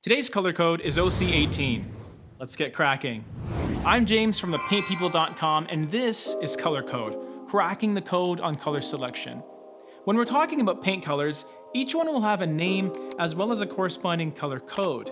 Today's color code is OC18. Let's get cracking. I'm James from thepaintpeople.com and this is Color Code, cracking the code on color selection. When we're talking about paint colors, each one will have a name as well as a corresponding color code.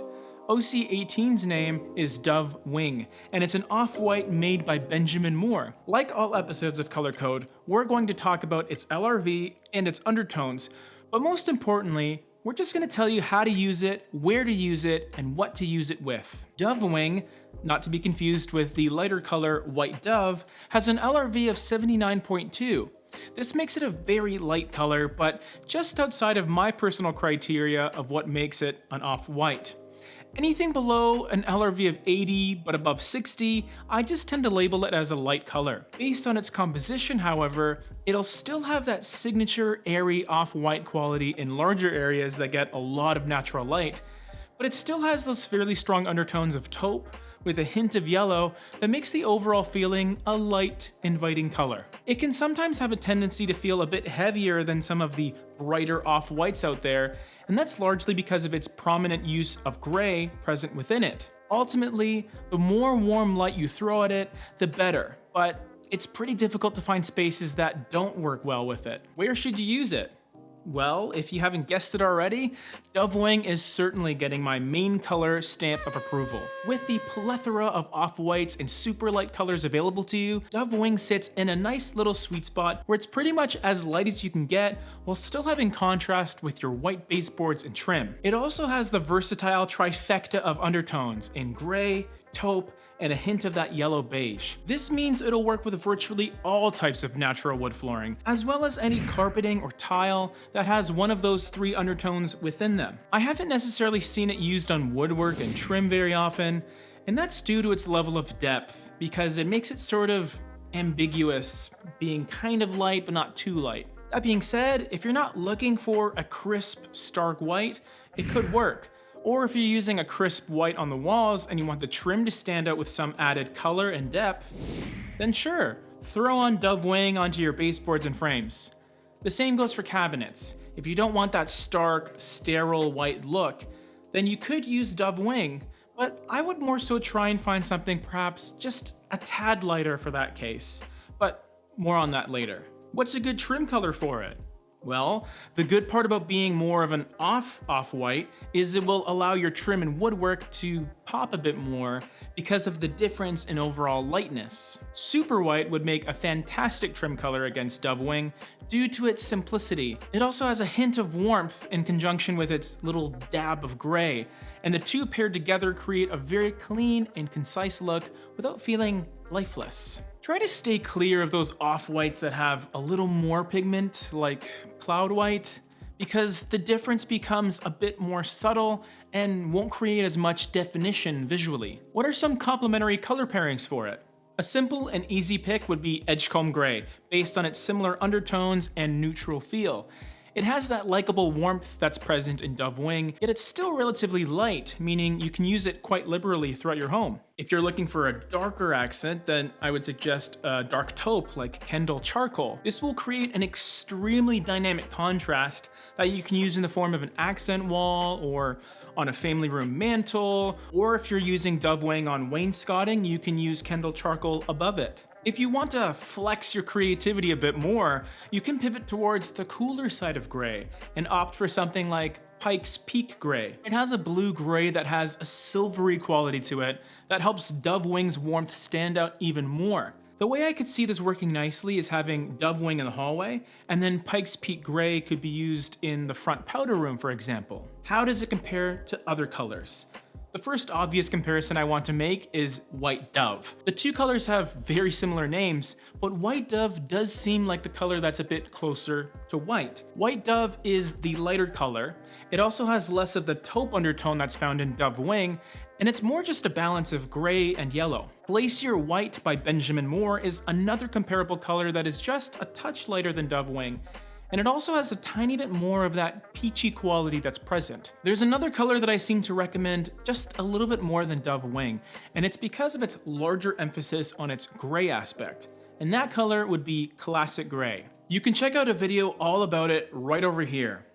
OC18's name is Dove Wing, and it's an off-white made by Benjamin Moore. Like all episodes of Color Code, we're going to talk about its LRV and its undertones, but most importantly, we're just gonna tell you how to use it, where to use it, and what to use it with. Dove Wing, not to be confused with the lighter color White Dove, has an LRV of 79.2. This makes it a very light color, but just outside of my personal criteria of what makes it an off-white. Anything below an LRV of 80 but above 60, I just tend to label it as a light color. Based on its composition, however, it'll still have that signature airy off-white quality in larger areas that get a lot of natural light, but it still has those fairly strong undertones of taupe, with a hint of yellow that makes the overall feeling a light, inviting color. It can sometimes have a tendency to feel a bit heavier than some of the brighter off-whites out there, and that's largely because of its prominent use of gray present within it. Ultimately, the more warm light you throw at it, the better, but it's pretty difficult to find spaces that don't work well with it. Where should you use it? Well, if you haven't guessed it already, Dove Wing is certainly getting my main color stamp of approval. With the plethora of off-whites and super light colors available to you, Dove Wing sits in a nice little sweet spot where it's pretty much as light as you can get while still having contrast with your white baseboards and trim. It also has the versatile trifecta of undertones in gray, taupe, and a hint of that yellow beige. This means it'll work with virtually all types of natural wood flooring, as well as any carpeting or tile that has one of those three undertones within them. I haven't necessarily seen it used on woodwork and trim very often, and that's due to its level of depth, because it makes it sort of ambiguous, being kind of light but not too light. That being said, if you're not looking for a crisp, stark white, it could work. Or if you're using a crisp white on the walls and you want the trim to stand out with some added color and depth, then sure, throw on Dove Wing onto your baseboards and frames. The same goes for cabinets. If you don't want that stark, sterile white look, then you could use Dove Wing, but I would more so try and find something perhaps just a tad lighter for that case. But more on that later. What's a good trim color for it? Well, the good part about being more of an off off-white is it will allow your trim and woodwork to pop a bit more because of the difference in overall lightness. Super white would make a fantastic trim color against Dove Wing due to its simplicity. It also has a hint of warmth in conjunction with its little dab of gray, and the two paired together create a very clean and concise look without feeling lifeless. Try to stay clear of those off-whites that have a little more pigment, like cloud white, because the difference becomes a bit more subtle and won't create as much definition visually. What are some complementary color pairings for it? A simple and easy pick would be Edgecomb Gray, based on its similar undertones and neutral feel. It has that likable warmth that's present in Dove Wing, yet it's still relatively light, meaning you can use it quite liberally throughout your home. If you're looking for a darker accent, then I would suggest a dark taupe like Kendall Charcoal. This will create an extremely dynamic contrast that you can use in the form of an accent wall or on a family room mantle, or if you're using Dove Wing on wainscoting, you can use Kendall Charcoal above it. If you want to flex your creativity a bit more, you can pivot towards the cooler side of gray and opt for something like Pike's Peak Gray. It has a blue gray that has a silvery quality to it that helps Dove Wing's warmth stand out even more. The way I could see this working nicely is having Dove Wing in the hallway, and then Pike's Peak Gray could be used in the front powder room, for example. How does it compare to other colors? The first obvious comparison I want to make is White Dove. The two colors have very similar names, but White Dove does seem like the color that's a bit closer to white. White Dove is the lighter color. It also has less of the taupe undertone that's found in Dove Wing, and it's more just a balance of gray and yellow. Glacier White by Benjamin Moore is another comparable color that is just a touch lighter than Dove Wing, and it also has a tiny bit more of that peachy quality that's present. There's another color that I seem to recommend just a little bit more than Dove Wing, and it's because of its larger emphasis on its gray aspect, and that color would be Classic Gray. You can check out a video all about it right over here.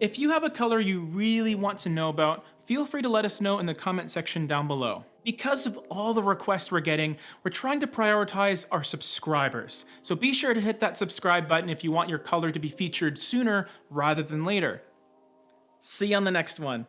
If you have a color you really want to know about, feel free to let us know in the comment section down below. Because of all the requests we're getting, we're trying to prioritize our subscribers. So be sure to hit that subscribe button if you want your color to be featured sooner rather than later. See you on the next one.